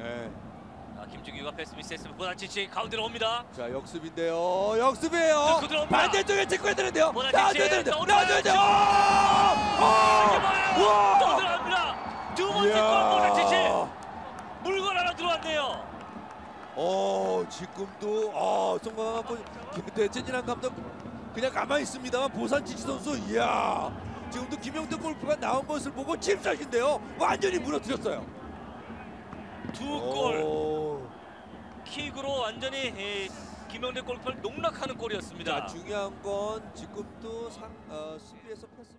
예. 자, 김준규가 패스 미스했으면 보나치치 가운데로 옵니다. 자 역습인데요. 역습이에요. 반대쪽에 체크해야 되는데요. 보나치치, 나와줘야 되는데. 또 나와줘야 돼요. 아! 또 들어갑니다. 두 번째 골 보나치치 물건 하나 들어왔네요. 어 지금도 아 송강한 번 대체진한 감독 그냥 가만히 있습니다만 보산 지치 선수 이야 지금도 김영대 골프가 나온 것을 보고 칩샷인데요 완전히 무너뜨렸어요. 두골 오. 킥으로 완전히 이, 김영대 골프를 농락하는 골이었습니다. 자 중요한 건 지금도 상, 어, 수비에서 패스